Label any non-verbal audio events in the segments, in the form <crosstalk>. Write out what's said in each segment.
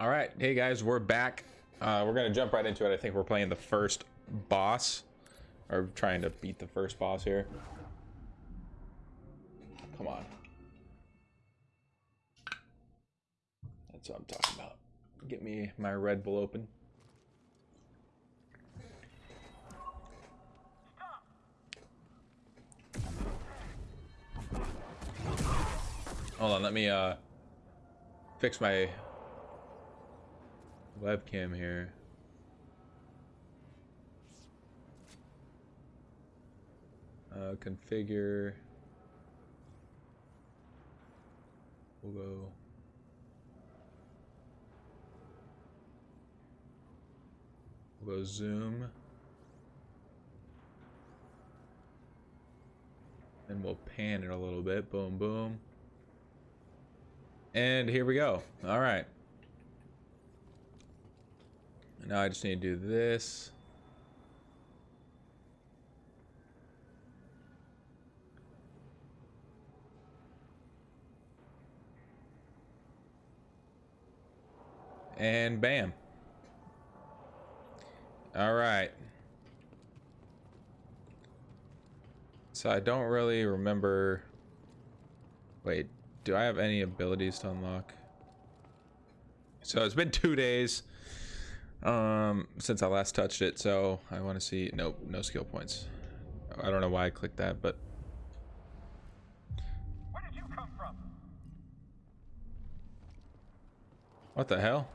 All right, hey guys, we're back. Uh, we're gonna jump right into it. I think we're playing the first boss, or trying to beat the first boss here. Come on. That's what I'm talking about. Get me my Red Bull open. Hold on, let me uh fix my webcam here. Uh, configure. We'll go. We'll go zoom. And we'll pan it a little bit. Boom, boom. And here we go. All right. Now I just need to do this. And bam. All right. So I don't really remember. Wait, do I have any abilities to unlock? So it's been two days um, since I last touched it, so I want to see. Nope, no skill points. I don't know why I clicked that, but. Where did you come from? What the hell?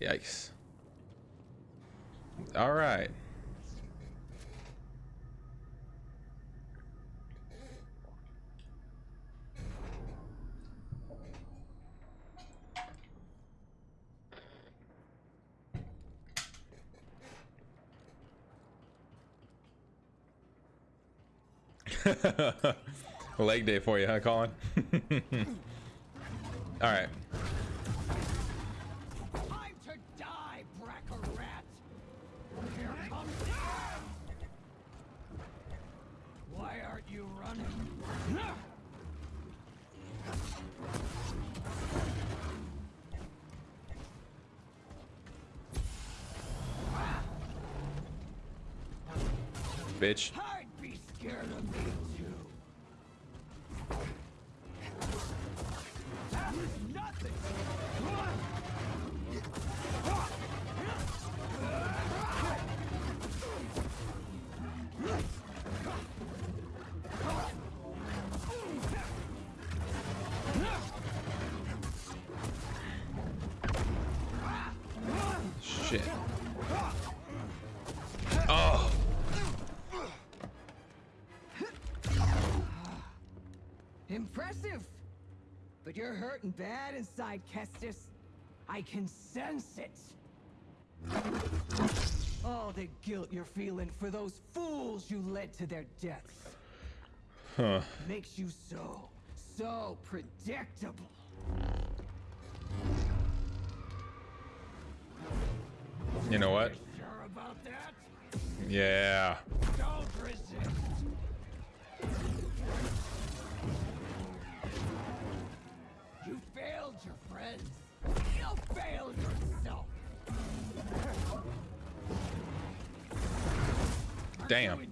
Yikes. All right. <laughs> Leg day for you, huh, Colin? <laughs> All right. Bad inside, Kestis. I can sense it. All the guilt you're feeling for those fools you led to their deaths Huh. makes you so, so predictable. You know what? Sure? Yeah. Your friends. You failed yourself. Damn.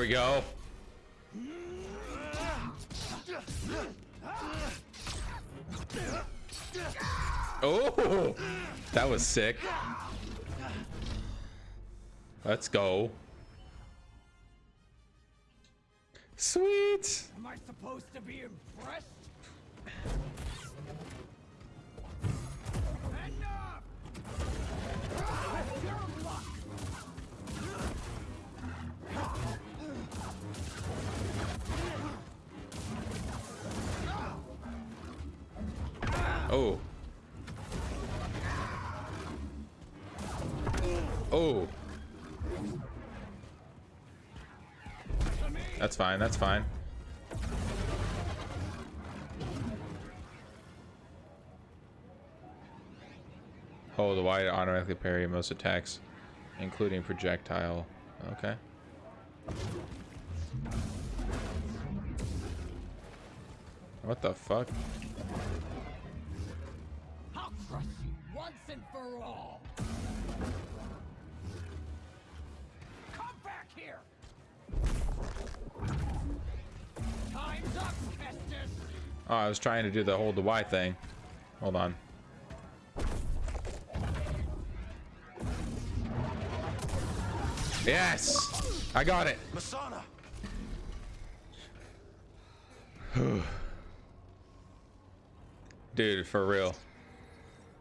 we go. Oh, that was sick. Let's go. Sweet. Am I supposed to be impressed? Oh. Oh. That's fine. That's fine. Hold the to automatically parry most attacks, including projectile. Okay. What the fuck? I'll crush you once and for all! Come back here! Time's up, Kestis! Oh, I was trying to do the hold the Y thing. Hold on. Yes! I got it. Masana! <sighs> Dude, for real.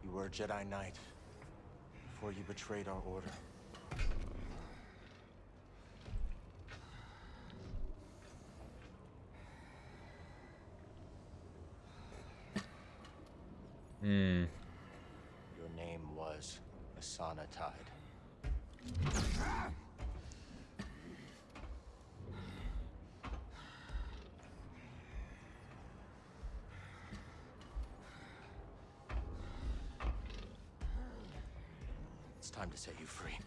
You were a Jedi Knight before you betrayed our order. Hmm. Your name was Masana Tide. It's time to set you free.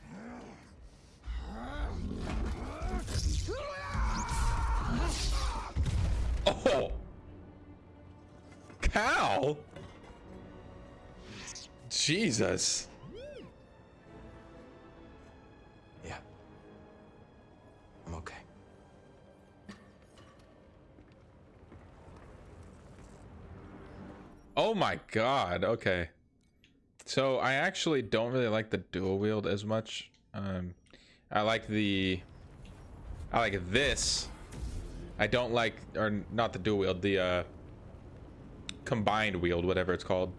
Oh! Cow! Jesus. Yeah. I'm okay. Oh my god, okay. So I actually don't really like the dual wield as much. Um, I like the, I like this. I don't like, or not the dual wield, the uh, combined wield, whatever it's called.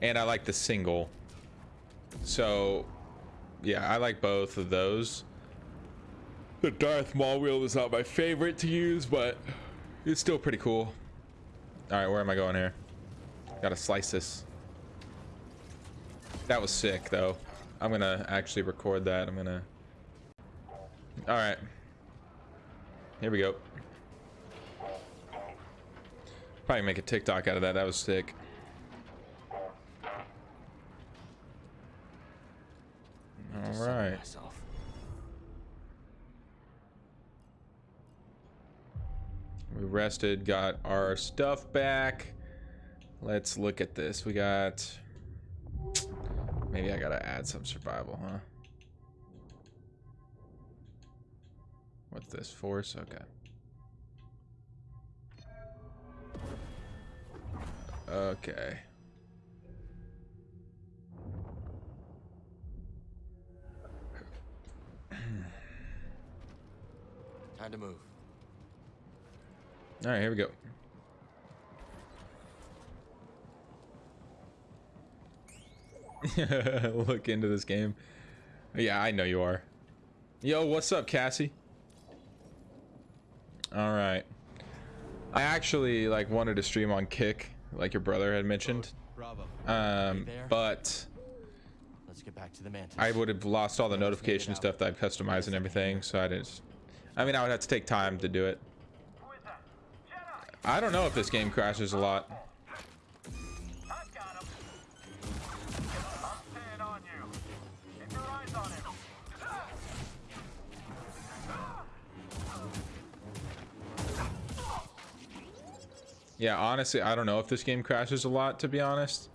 And I like the single. So, yeah, I like both of those. The Darth Maul wield is not my favorite to use, but it's still pretty cool. All right, where am I going here? Gotta slice this. That was sick, though. I'm gonna actually record that. I'm gonna... Alright. Here we go. Probably make a TikTok out of that. That was sick. Need to settle Alright. We rested, got our stuff back. Let's look at this. We got... Maybe I gotta add some survival, huh? What's this? Force? Okay. Okay. Time to move. All right, here we go. <laughs> Look into this game. Yeah, I know you are. Yo, what's up, Cassie? All right. I actually like wanted to stream on Kick, like your brother had mentioned. Bravo. Um, but Let's get back to the mantis. I would have lost all the notification stuff that I've customized and everything, so I didn't. I mean, I would have to take time to do it. I don't know if this game crashes a lot. Yeah, honestly, I don't know if this game crashes a lot, to be honest.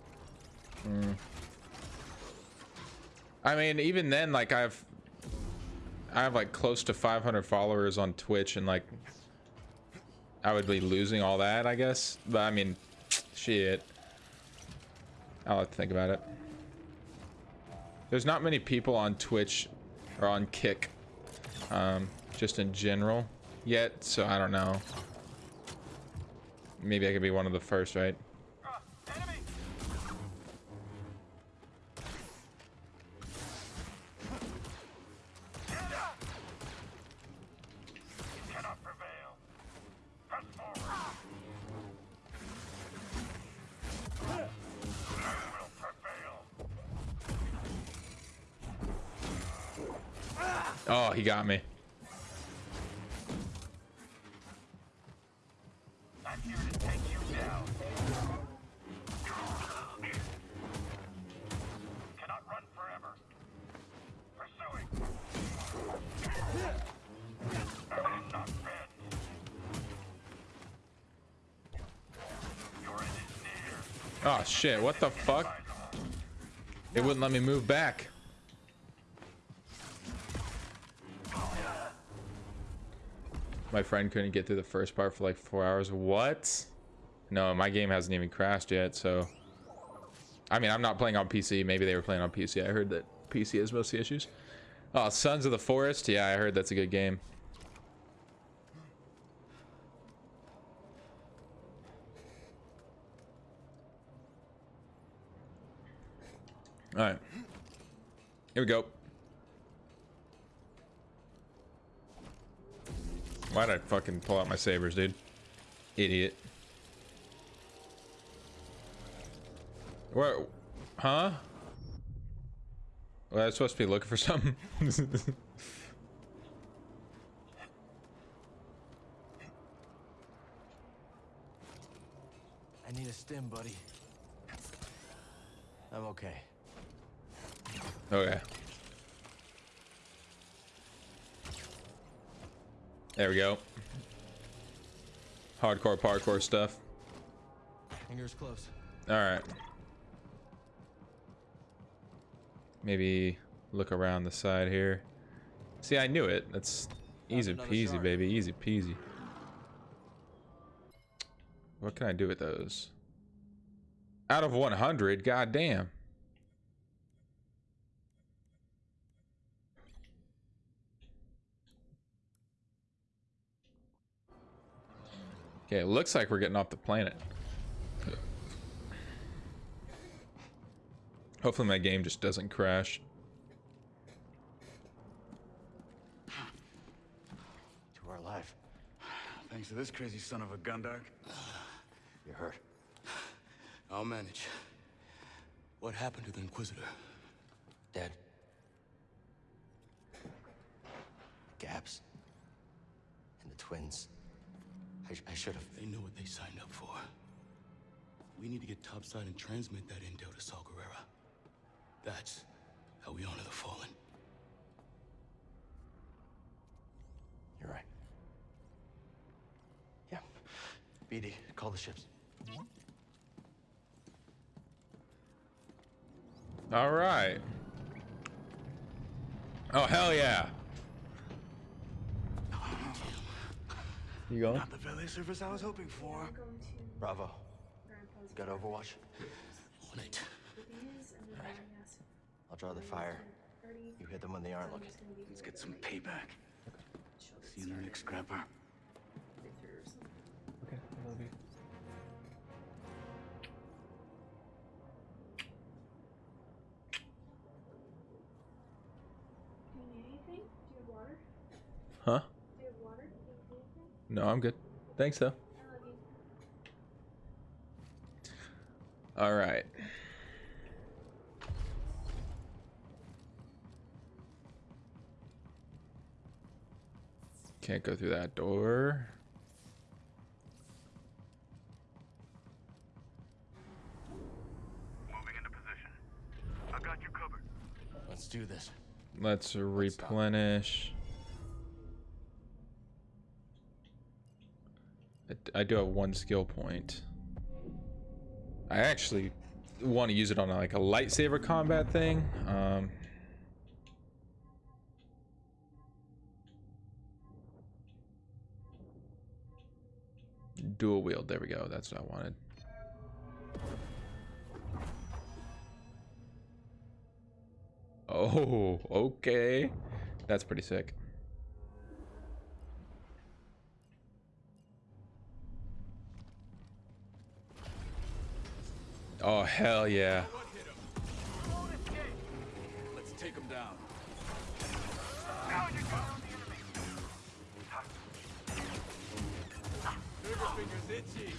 Hmm. I mean, even then, like I've, I have like close to 500 followers on Twitch, and like, I would be losing all that, I guess. But I mean, shit. I'll have to think about it. There's not many people on Twitch or on Kick, um, just in general yet, so I don't know. Maybe I could be one of the first, right? Oh shit, what the fuck? It wouldn't let me move back. My friend couldn't get through the first part for like four hours. What? No, my game hasn't even crashed yet, so... I mean, I'm not playing on PC. Maybe they were playing on PC. I heard that PC has most of the issues. Oh, Sons of the Forest? Yeah, I heard that's a good game. Alright. Here we go. Why'd I fucking pull out my sabers, dude? Idiot. Where? Huh? Well, I was supposed to be looking for something. <laughs> I need a stim, buddy. I'm okay. Okay. There we go. Hardcore parkour stuff. Fingers close. Alright. Maybe look around the side here. See, I knew it. That's easy peasy, shark. baby. Easy peasy. What can I do with those? Out of 100? God Okay, it looks like we're getting off the planet. Hopefully my game just doesn't crash. To our life. Thanks to this crazy son of a gun, Dark. You're hurt. I'll manage. What happened to the Inquisitor? Dead. Gaps. And the twins. I, I should have. They know what they signed up for. We need to get topside and transmit that intel to Saw Gerrera. That's how we honor the fallen. You're right. Yeah. BD, call the ships. All right. Oh hell yeah! You going? Not the valet service I was hoping for. Bravo. Got Overwatch? On it. All right. I'll draw the fire. You hit them when they aren't looking. Let's get some payback. See you in the next scrapper. Okay, I love you. Do No, I'm good. Thanks though. I love you. All right. Can't go through that door. Moving into position. I got you covered. Let's do this. Let's stop. replenish. I do have one skill point. I actually want to use it on like a lightsaber combat thing. Um, dual wield. There we go. That's what I wanted. Oh, okay. That's pretty sick. Oh, hell yeah. Let's take him down. Trigger fingers itchy.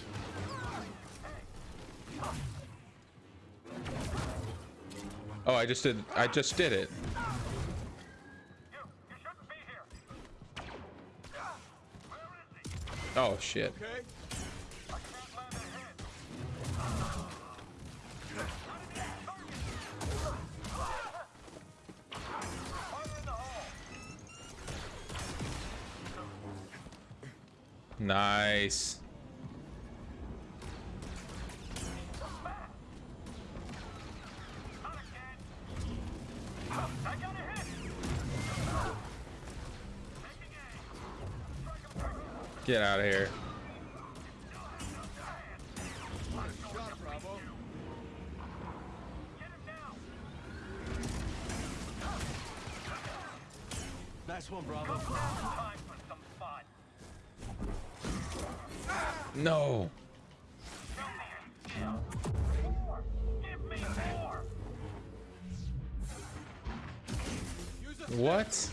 Oh, I just did. I just did it. You, you shouldn't be here. Where is he? Oh shit. Okay? Quick. Get out of here. What?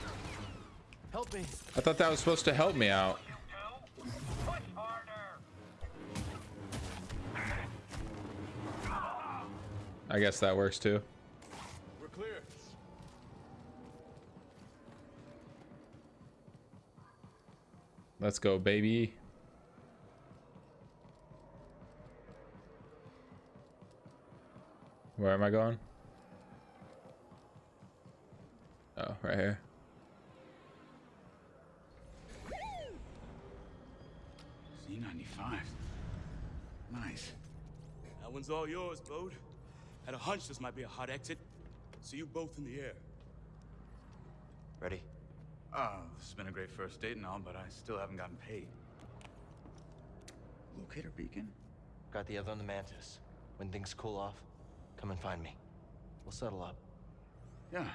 Help me. I thought that was supposed to help me out. You two. Push harder. I guess that works too. We're clear. Let's go, baby. Where am I going? Oh, right here. Z95. Nice. That one's all yours, Bode. Had a hunch this might be a hot exit. See you both in the air. Ready? Oh, this has been a great first date and all, but I still haven't gotten paid. Locator beacon? Got the other on the Mantis. When things cool off, come and find me. We'll settle up. Yeah,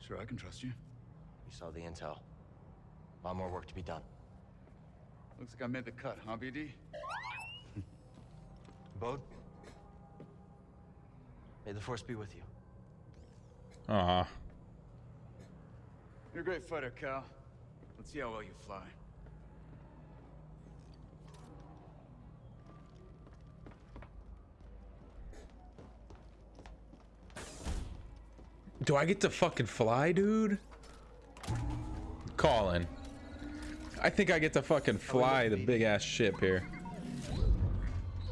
sure, I can trust you. You saw the intel. A lot more work to be done. Looks like I made the cut, huh, BD? <laughs> Bode? May the Force be with you. Uh huh. You're a great fighter, Cal. Let's see how well you fly. Do I get to fucking fly, dude? Colin. I think I get to fucking oh, fly the big ass ship here.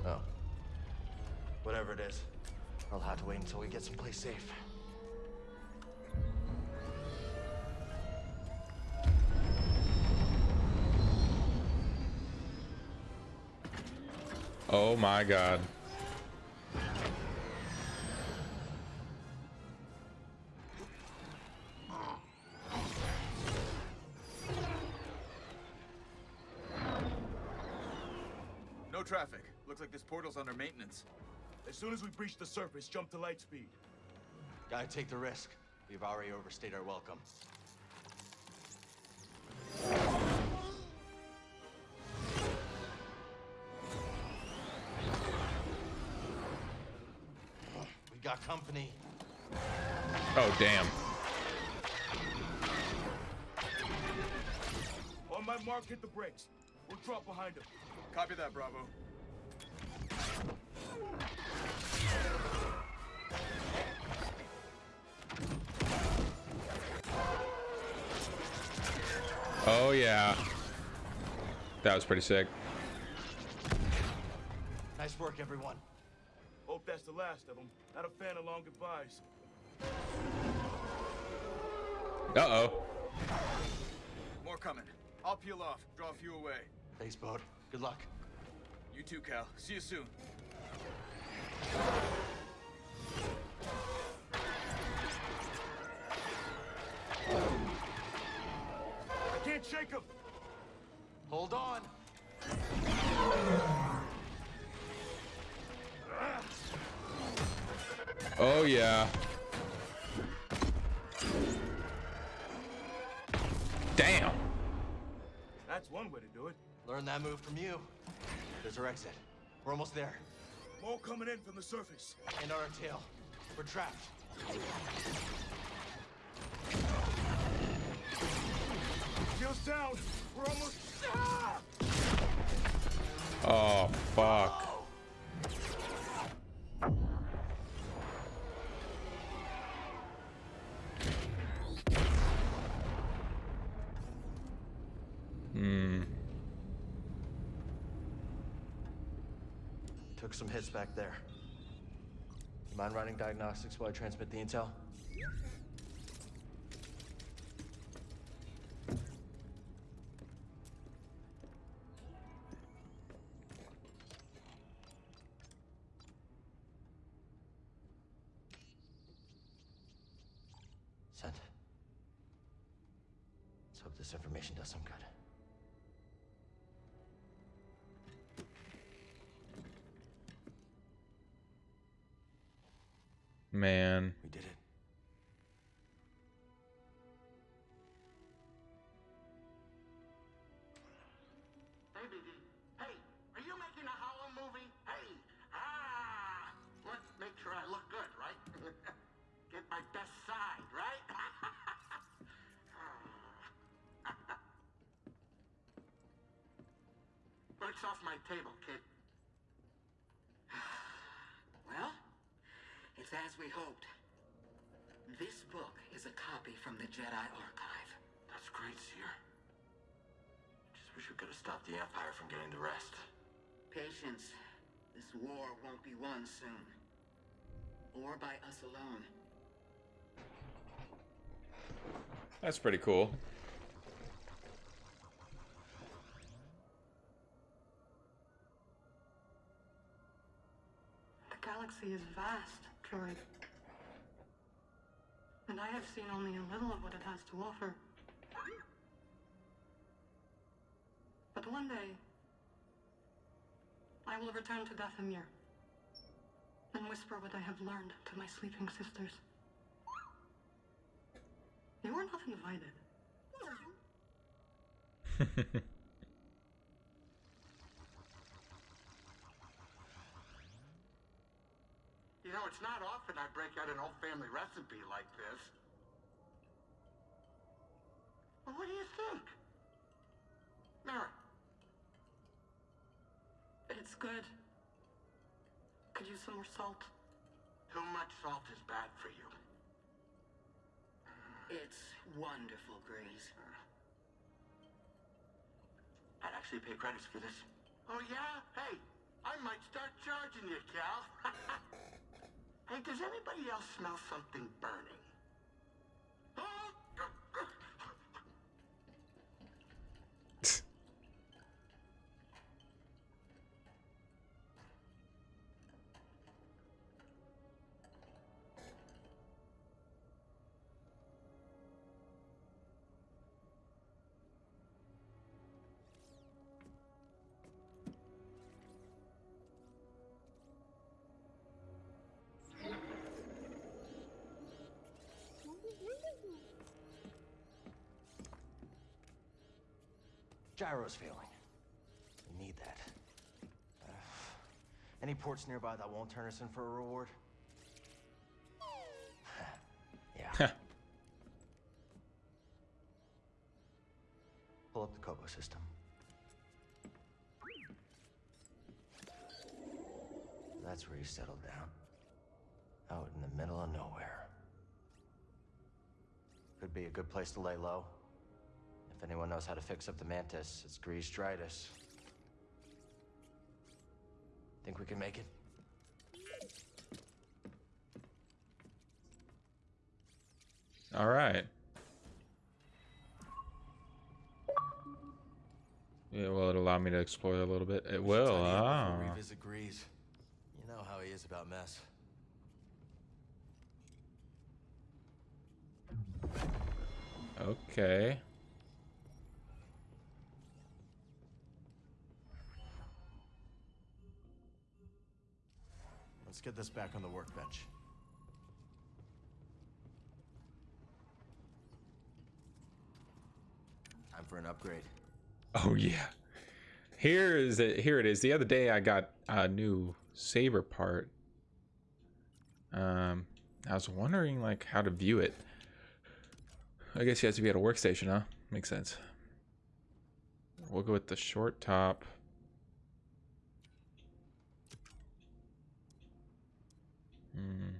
Oh. Whatever it is, I'll have to wait until we get someplace safe. Oh my god. Looks like this portal's under maintenance. As soon as we breach the surface, jump to light speed. Gotta take the risk. We've already overstayed our welcome. We got company. Oh damn. On my mark, hit the brakes. We'll drop behind him. Copy that, Bravo. Oh yeah. That was pretty sick. Nice work, everyone. Hope that's the last of them. Not a fan of long goodbyes. Uh-oh. More coming. I'll peel off, draw a few away. Thanks, Bode. Good luck. You too, Cal. See you soon. I can't shake him. Hold on. Oh yeah. Damn. That's one way to do it. Learn that move from you. There's our exit. We're almost there. More coming in from the surface. And our tail. We're trapped. Shields down. We're almost. Ah! Oh fuck. Some hits back there. You mind running diagnostics while I transmit the intel? We hoped. This book is a copy from the Jedi Archive. That's great, Cere. Just wish we could have stopped the Empire from getting the rest. Patience. This war won't be won soon. Or by us alone. That's pretty cool. Galaxy is vast, Droid. And I have seen only a little of what it has to offer. But one day, I will return to Dathomir and whisper what I have learned to my sleeping sisters. You are not invited. <laughs> know, it's not often I break out an old family recipe like this. Well, what do you think? Merrin, It's good. Could use some more salt. too much salt is bad for you. It's wonderful, Greez. Mm. I'd actually pay credits for this. Oh, yeah? Hey, I might start charging you, Cal. <laughs> hey, does anybody else smell something burning? Gyro's failing. We need that. Uh, any ports nearby that won't turn us in for a reward? <sighs> yeah. Pull up the Koboh system. That's where you settled down. Out in the middle of nowhere. Could be a good place to lay low. If anyone knows how to fix up the Mantis, it's Greez Dritus. Think we can make it? All right. Yeah, will it allow me to explore a little bit? It will. Ah. we revisit Grease. You know how he is about mess. Okay. Let's get this back on the workbench. Time for an upgrade. Oh yeah. Here is it. Here it is. The other day I got a new saber part. Um, I was wondering like how to view it. I guess you have to be at a workstation, huh? Makes sense. We'll go with the short top. Hmm.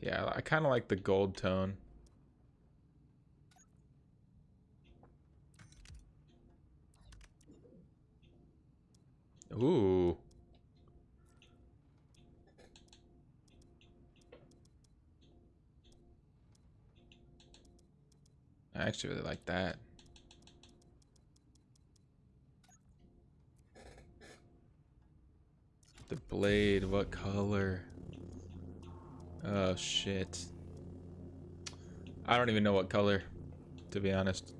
Yeah, I kind of like the gold tone. Ooh. I actually really like that. The blade, what color? Oh shit. I don't even know what color, to be honest.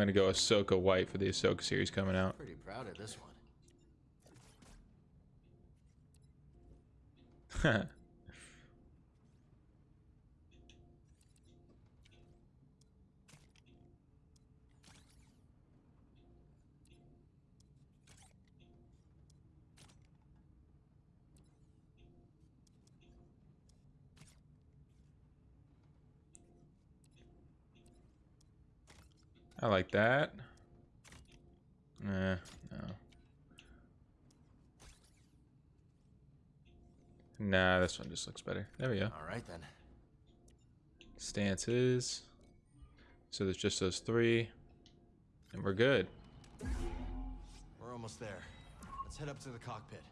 I'm gonna go Ahsoka White for the Ahsoka series coming out. Pretty proud of this one. <laughs> I like that. Nah, no. Nah, this one just looks better. There we go. All right then. Stances. So there's just those three. And we're good. We're almost there. Let's head up to the cockpit.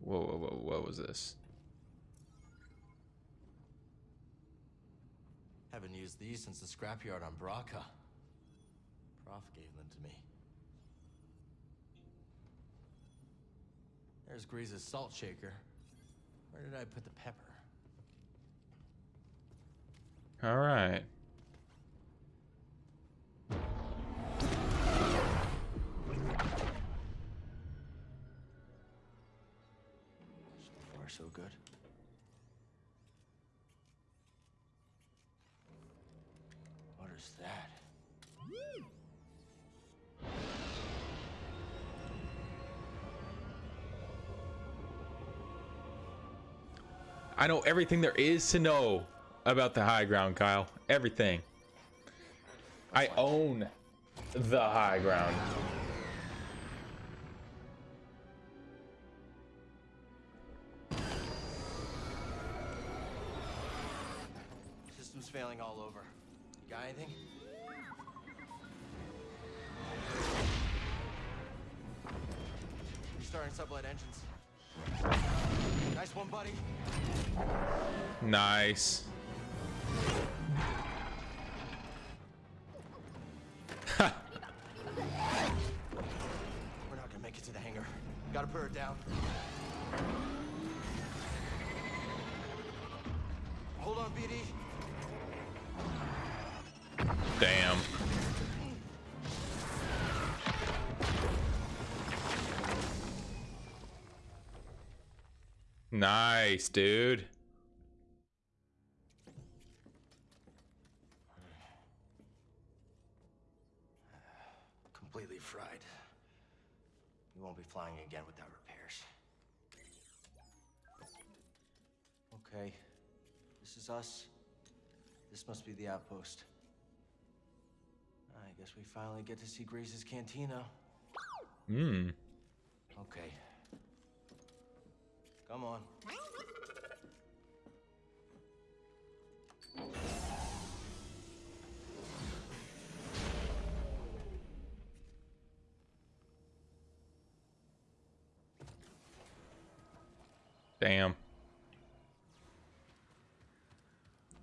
Whoa, whoa, whoa, what was this? I haven't used these since the scrapyard on Bracca. Prauf gave them to me. There's Greez's salt shaker. Where did I put the pepper? All right. So far, so good. I know everything there is to know about the high ground, Kyle. Everything. I own the high ground. System's failing all over. You got anything? Restarting sublight engines. One, buddy. Nice. Nice, dude. Completely fried. We won't be flying again without repairs. Okay. This is us. This must be the outpost. I guess we finally get to see Greez's cantina. Hmm. Okay. Come on. Damn.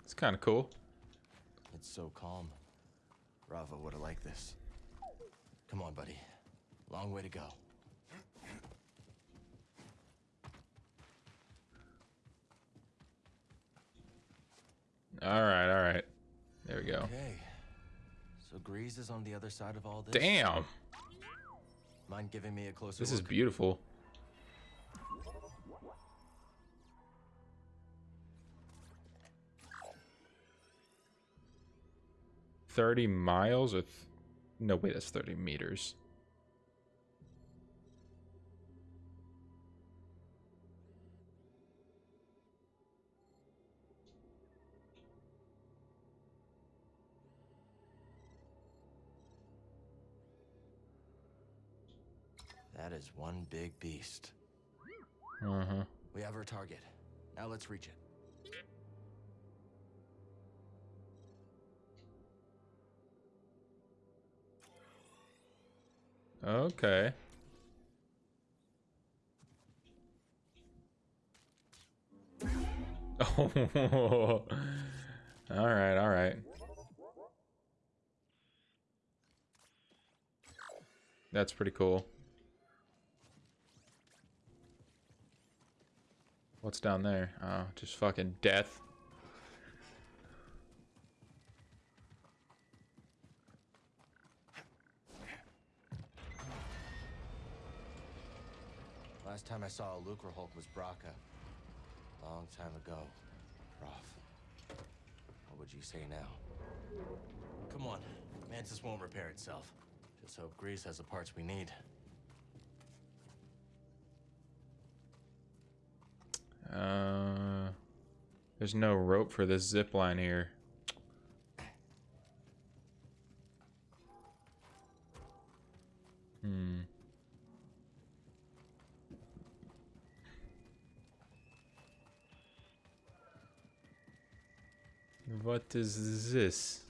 It's kind of cool. It's so calm. Rava would have liked this. Come on, buddy. Long way to go. All right, all right. There we go. Okay. So Greez is on the other side of all this. Damn. Mind giving me a closer This is look? beautiful. Thirty miles or th no wait, that's thirty meters. That is one big beast. Uh huh. We have our target. Now let's reach it. Okay. Oh. <laughs> all right, all right. That's pretty cool. What's down there? Oh, just fucking death. Last time I saw a Lucrehulk was Bracca. Long time ago. Prauf. What would you say now? Come on. Mantis won't repair itself. Just hope Greez has the parts we need. Uh, there's no rope for this zip line here. Hmm. What is this?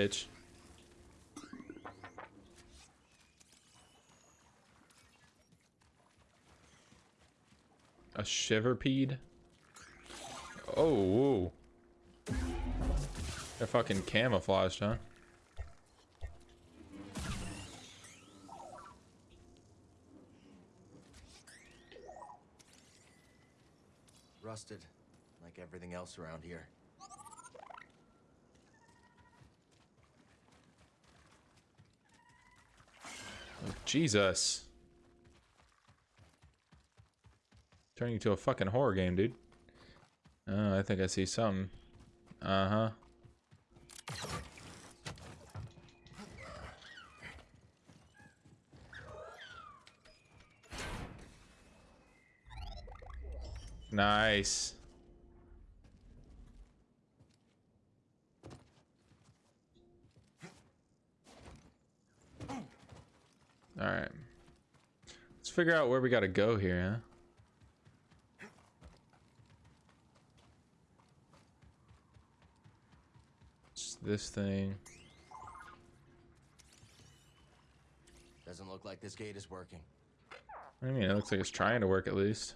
Bitch. A shiverpede? Oh, whoa. They're fucking camouflaged, huh? Rusted, like everything else around here. Jesus. Turning into a fucking horror game, dude. Oh, I think I see something. Uh-huh. Nice. Let's figure out where we got to go here, huh? It's this thing. Doesn't look like this gate is working. I mean, it looks like it's trying to work at least.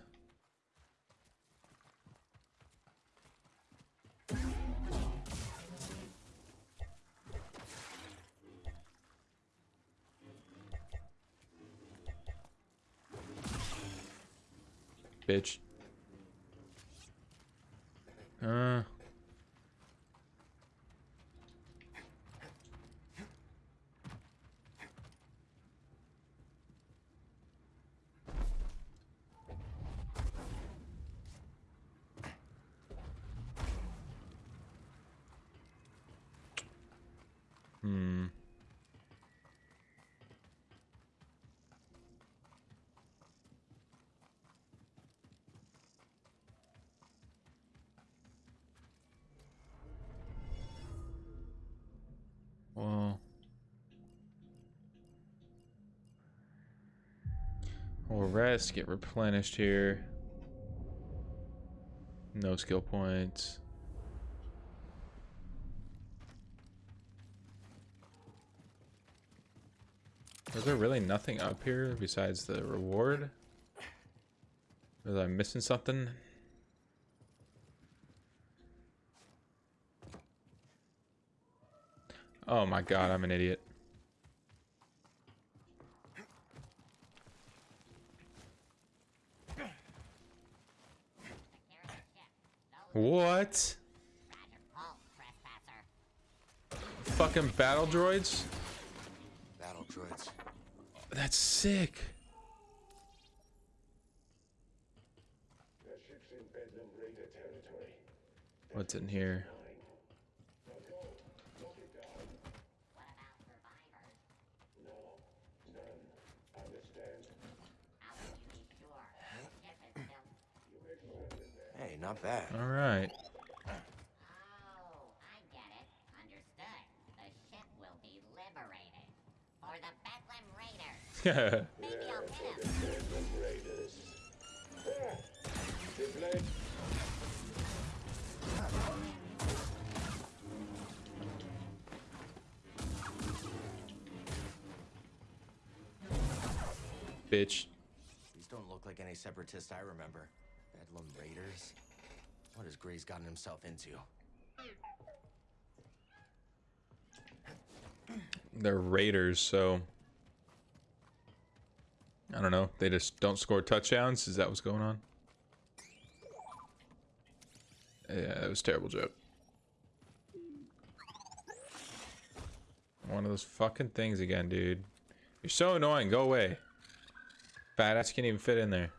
Bitch. Uh. Rest, get replenished here. No skill points. Is there really nothing up here besides the reward? Was I missing something? Oh my god, I'm an idiot. What? Fucking battle droids? Battle droids. That's sick. What's in here? Gotten himself into? They're Raiders, so I don't know. They just don't score touchdowns. Is that what's going on? Yeah, that was terrible joke. One of those fucking things again, dude. You're so annoying. Go away. Badass can't even fit in there.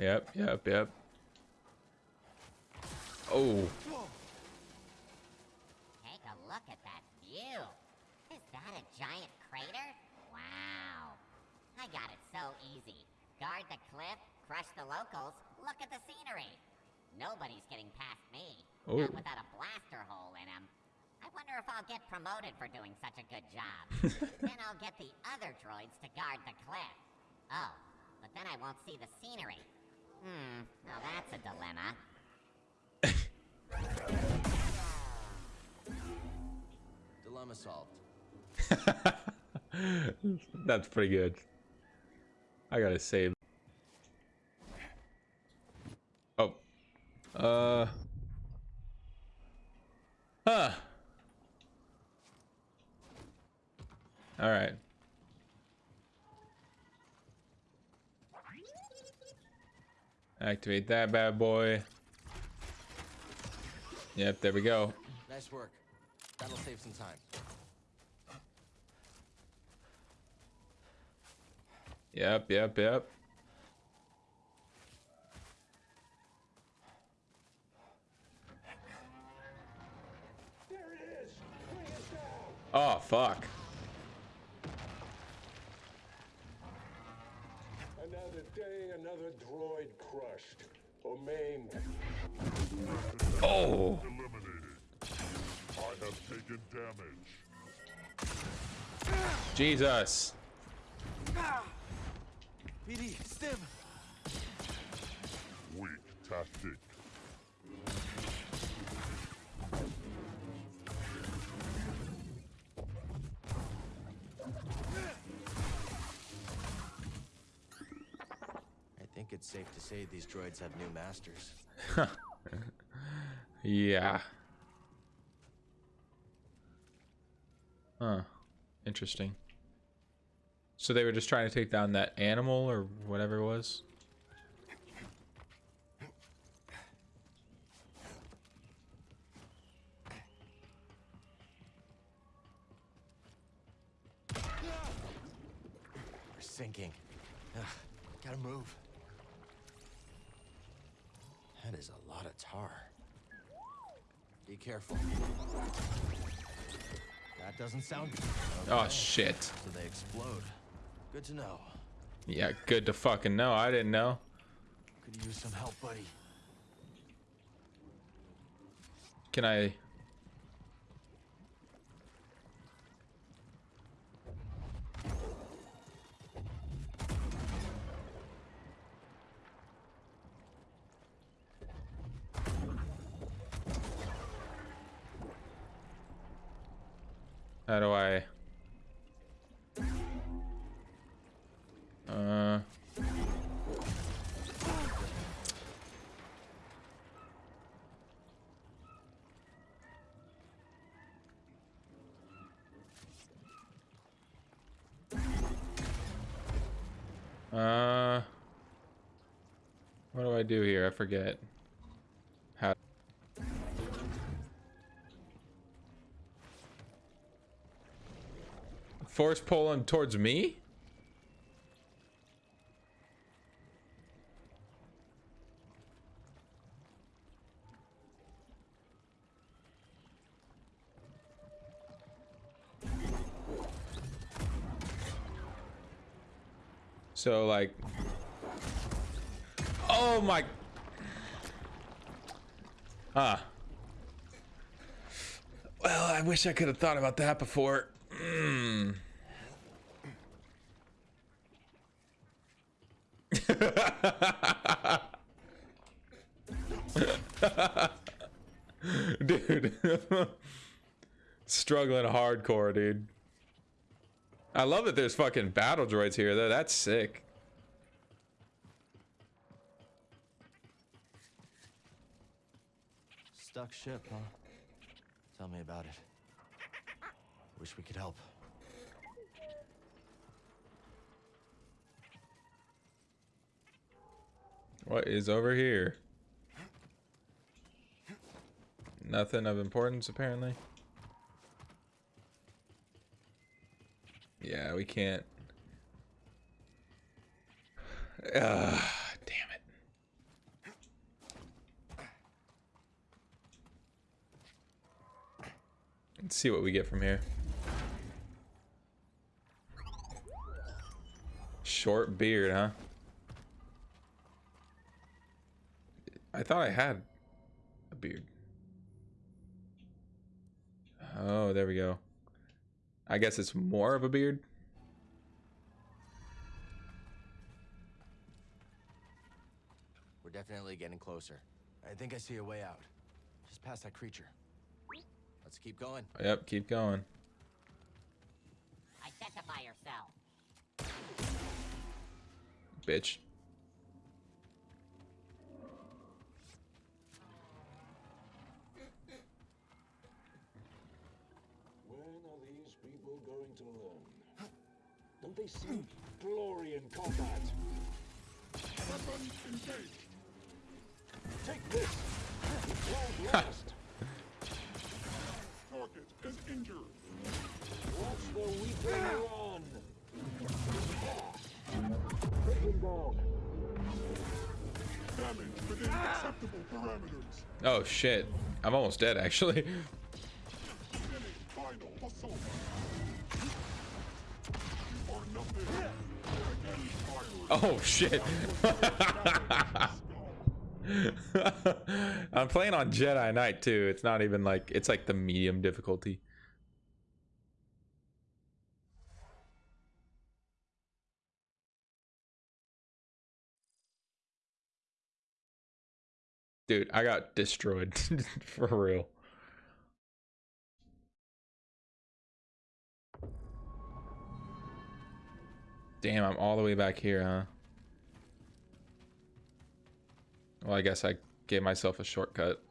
Yep, yep, yep. Oh, Take a look at that view. Is that a giant crater? Wow. I got it so easy. Guard the cliff, crush the locals, look at the scenery. Nobody's getting past me. Oh. Not without a blaster hole in him. I wonder if I'll get promoted for doing such a good job. <laughs> then I'll get the other droids to guard the cliff. Oh, but then I won't see the scenery. Hmm, now that's a dilemma. <laughs> Dilemma solved. <laughs> that's pretty good. I gotta save. Oh. Uh. Huh. Alright. Activate that bad boy. Yep, there we go. Nice work. That'll save some time. Yep, yep, yep. Oh, fuck. Another another droid crushed or maimed. Oh. Eliminated. I have taken damage. Jesus. BD, stim. Weak tactic. It's safe to say these droids have new masters. <laughs> yeah. Huh. Interesting. So they were just trying to take down that animal or whatever it was? We're sinking. Ugh, gotta move. That is a lot of tar. Be careful. That doesn't sound. Oh, shit. So they explode. Good to know. Yeah, good to fucking know. I didn't know. Could use some help, buddy. Can I? How do I? Uh. Uh. What do I do here? I forget. Force pull him towards me? So like Oh my Ah. Well, I wish I could have thought about that before. Mm. <laughs> dude. Struggling hardcore, dude. I love that there's fucking battle droids here, though. That's sick. Stuck ship, huh? Tell me about it. Wish we could help. What is over here? Nothing of importance, apparently. Yeah, we can't. Uh, damn it. Let's see what we get from here. Short beard, huh? I thought I had a beard. Oh, there we go. I guess it's more of a beard. We're definitely getting closer. I think I see a way out. Just past that creature. Let's keep going. Yep, keep going. Identify yourself. Bitch. When are these people going to learn? Don't they see glory in combat? Weapons engaged. Take this. It last. Target is injured. Watch the weaken run. Take him down. Damage within acceptable parameters. Oh shit. I'm almost dead actually. <laughs> Oh shit. <laughs> I'm playing on Jedi Knight too. It's not even like it's like the medium difficulty. Dude, I got destroyed <laughs> for real. Damn, I'm all the way back here, huh? Well, I guess I gave myself a shortcut.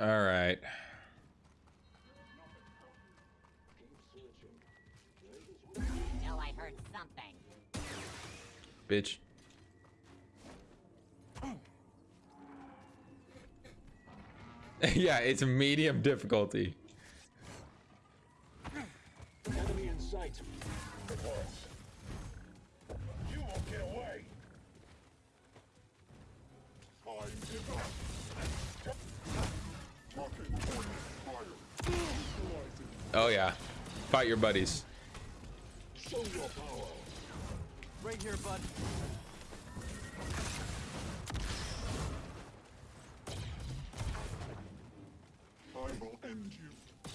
All right. No, I heard something. Bitch. <laughs> yeah, it's a medium difficulty. Enemy in sight. Oh yeah. Fight your buddies. Show your power. Right here, bud. I will end you.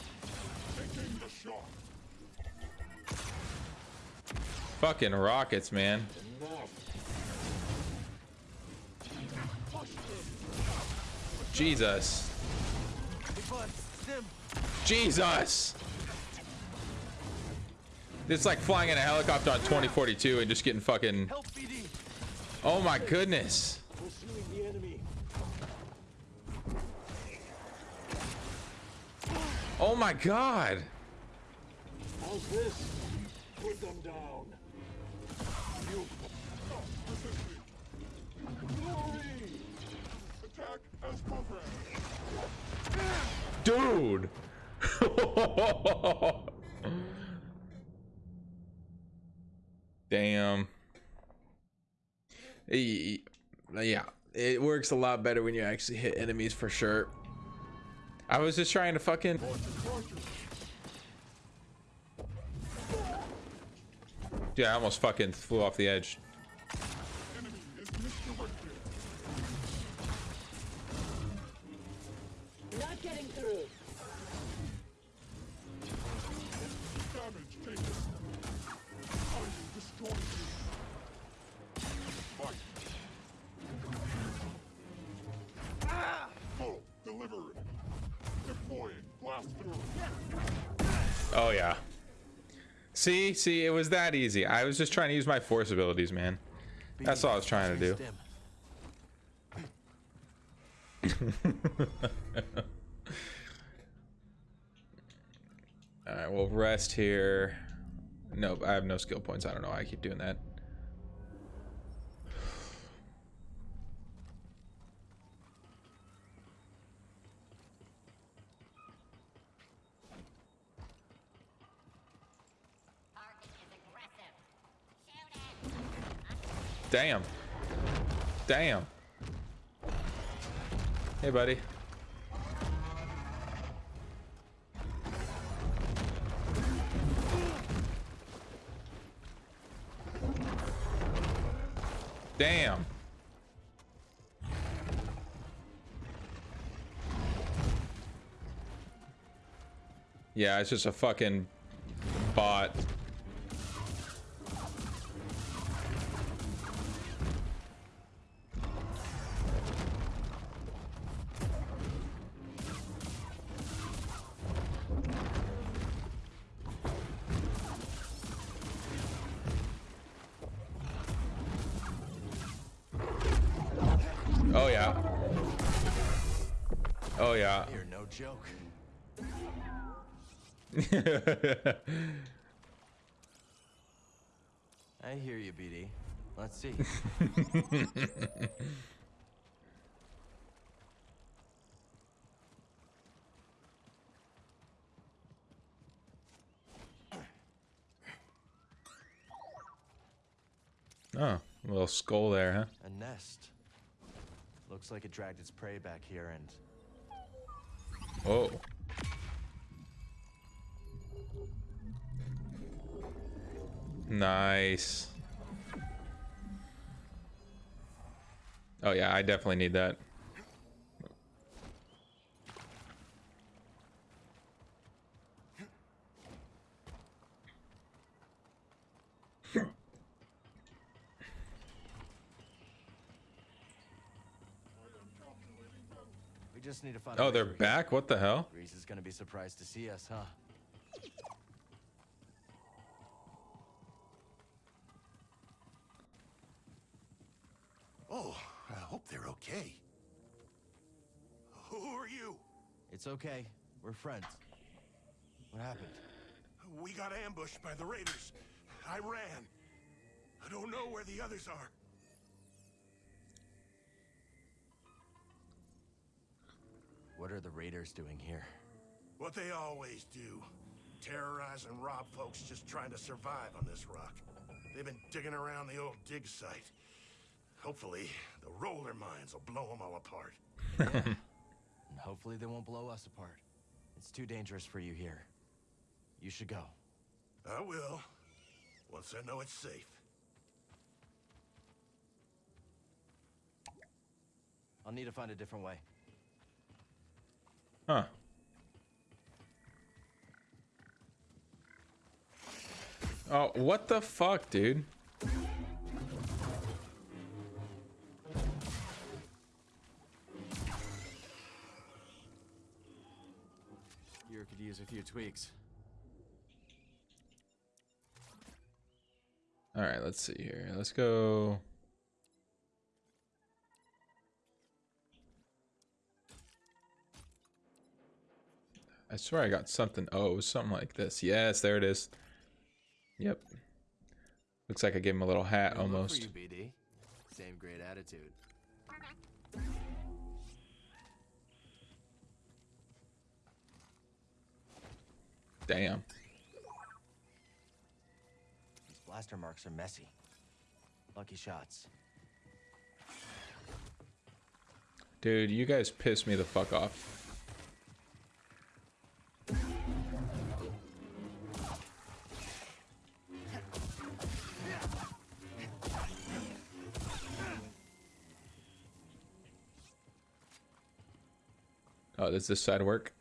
Taking the shot. Fucking rockets, man. Jesus. Hey, bud. Stim. Jesus. It's like flying in a helicopter on 2042 and just getting fucking. Oh my goodness. Pursuing the enemy. Oh my god. How's this? Put them down. You. Stop resisting. Glory. Attack as. Dude. <laughs> <laughs> Damn. Yeah, it works a lot better when you actually hit enemies for sure. I was just trying to fucking. Yeah, I almost fucking flew off the edge. Not getting See, see, it was that easy. I was just trying to use my force abilities, man. That's all I was trying to do. <laughs> All right, we'll rest here. Nope, I have no skill points. I don't know why I keep doing that. Target is aggressive. Shoot it. Damn. Damn. Hey, buddy. Damn. Yeah, it's just a fucking bot. <laughs> I hear you, BD. Let's see. oh, <laughs> a little skull there, huh? A nest. Looks like it dragged its prey back here and Oh. Nice. Oh yeah, I definitely need that. we just need to find Oh, they're back? What the hell? Greez is gonna be surprised to see us, huh? Oh, I hope they're okay. Who are you? It's okay. We're friends. What happened? We got ambushed by the raiders. I ran. I don't know where the others are. What are the raiders doing here? What they always do. Terrorize and rob folks just trying to survive on this rock. They've been digging around the old dig site. Hopefully, the roller mines will blow them all apart. <laughs> <laughs> And hopefully they won't blow us apart. It's too dangerous for you here. You should go. I will, once I know it's safe. I'll need to find a different way. Huh. Oh, what the fuck, dude? Use a few tweaks. All right, let's see here. Let's go. I swear I got something. Oh, it was something like this. Yes, there it is. Yep. Looks like I gave him a little hat Good almost. You. Same great attitude. Damn. These blaster marks are messy. Lucky shots. Dude, you guys piss me the fuck off. Oh, does this side work?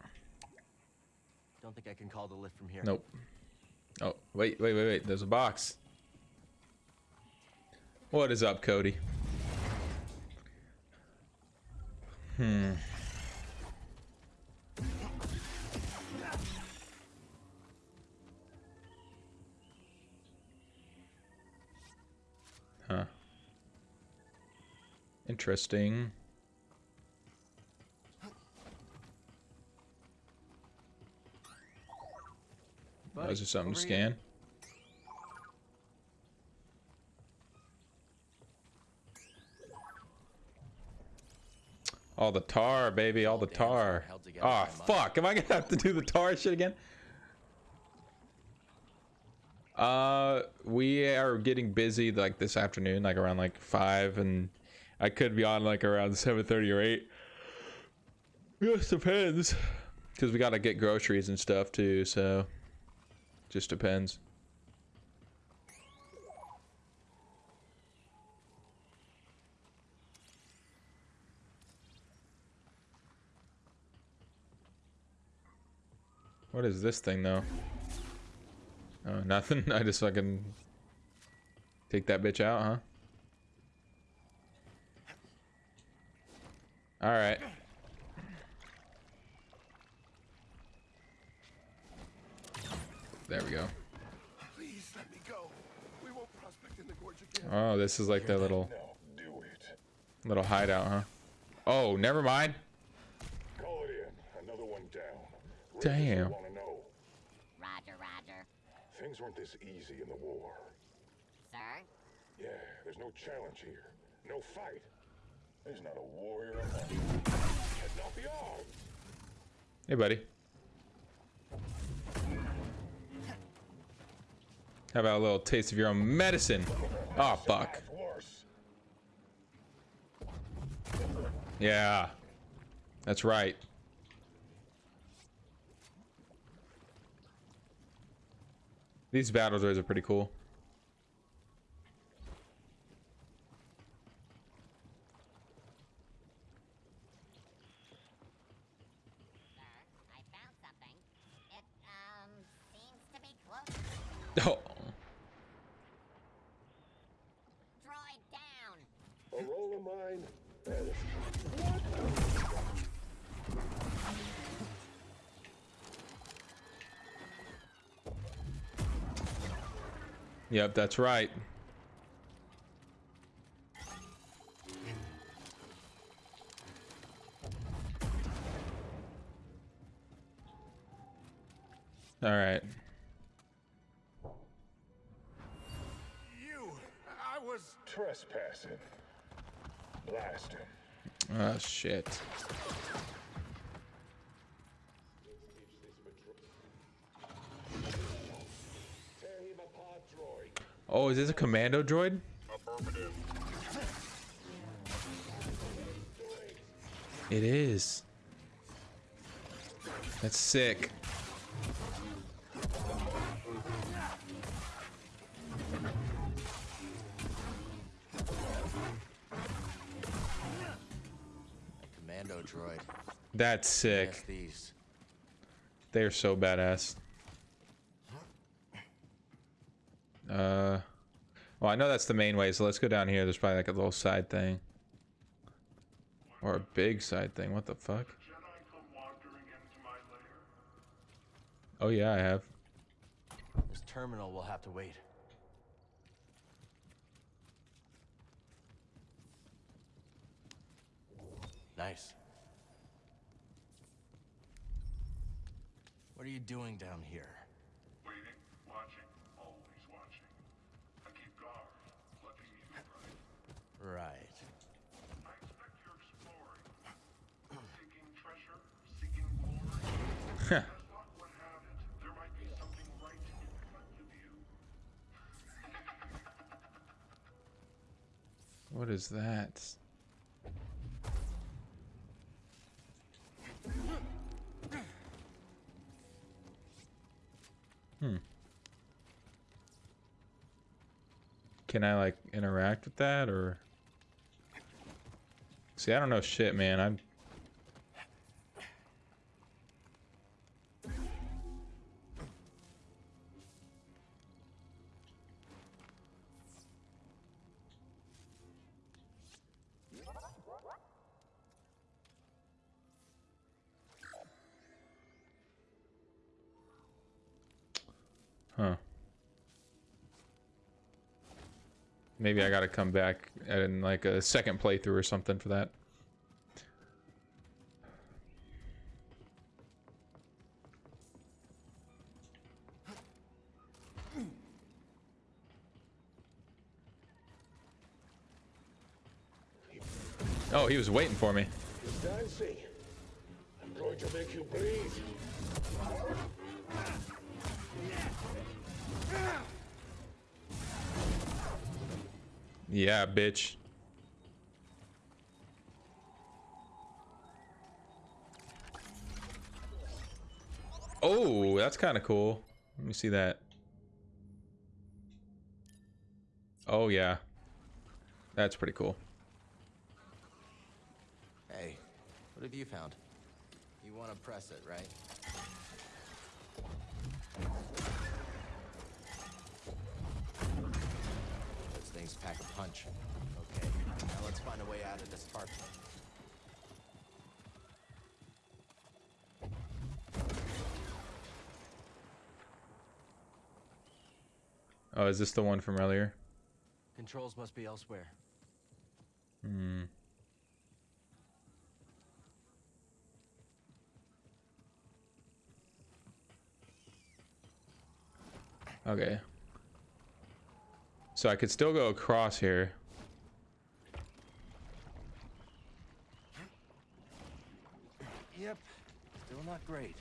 Think I can call the lift from here. Nope. Oh, wait, wait, wait, wait. There's a box. What is up, Cody? Hmm. Huh. Interesting. Oh, is there something to over here. scan? All the tar, baby, all the tar. Oh, fuck. Am I gonna have to do the tar shit again? Uh, we are getting busy like this afternoon, like around like five, and I could be on like around seven thirty or eight. Just depends, because we gotta get groceries and stuff too. So, just depends. What is this thing though? Oh, nothing. <laughs> I just fucking take that bitch out, huh? All right. There we go. Please let me go. We won't prospect in the gorge again. Oh, this is like their little do it. little hideout, huh? Oh, never mind. Call it in. Another one down. Damn. Know? Roger, Roger. Things weren't this easy in the war. Sir? Yeah, there's no challenge here. No fight. There's not a warrior among Heading off. Hey, buddy. How about a little taste of your own medicine? Oh, fuck. Yeah. That's right. These battle droids are pretty cool. Sir, I found something. It, um, seems to be close. <laughs> Oh, Droid down! A roll of mine. Is. yep, that's right. Commando droid? It is. That's sick. Commando droid. That's sick. They're so badass. Uh, well, I know that's the main way, so let's go down here. There's probably like a little side thing. Or a big side thing. What the fuck? Oh yeah, I have. This terminal will have to wait. Nice. What are you doing down here? Waiting, watching, always watching. I keep guard, letting you right. Right. I expect you're exploring. Seeking treasure, seeking glory. As luck would have it, there might be something right in front you. What is that? Hmm. Can I like interact with that or? See, I don't know shit, man. I'm. Maybe I gotta come back in like a second playthrough or something for that. Oh, he was waiting for me. Nancy, I'm going to make you. Yeah, bitch. Oh, that's kind of cool. Let me see that. Oh, yeah. That's pretty cool. Hey, what have you found? You want to press it, right? Things pack a punch. Okay, now let's find a way out of this tarp. Oh, is this the one from earlier? Controls must be elsewhere. Hmm. Okay. So I could still go across here. Yep, still not great.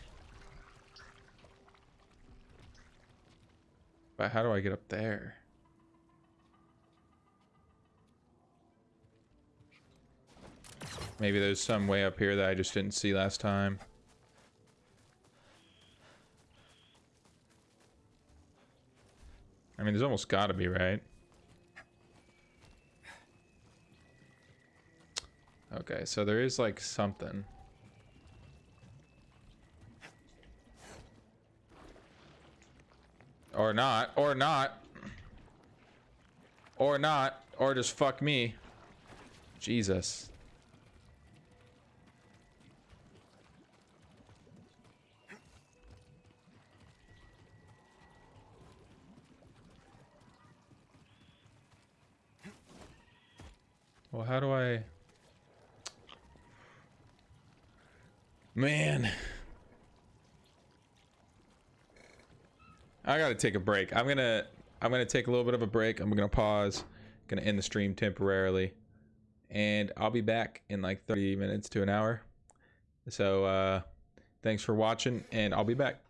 But how do I get up there? Maybe there's some way up here that I just didn't see last time. I mean, there's almost got to be, right? Okay, so there is like something. Or not, or not. Or not, or just fuck me. Jesus. Well, how do I... Man. I gotta take a break. I'm gonna I'm gonna take a little bit of a break. I'm gonna pause. Gonna end the stream temporarily. And I'll be back in like 30 minutes to an hour. So uh thanks for watching and I'll be back.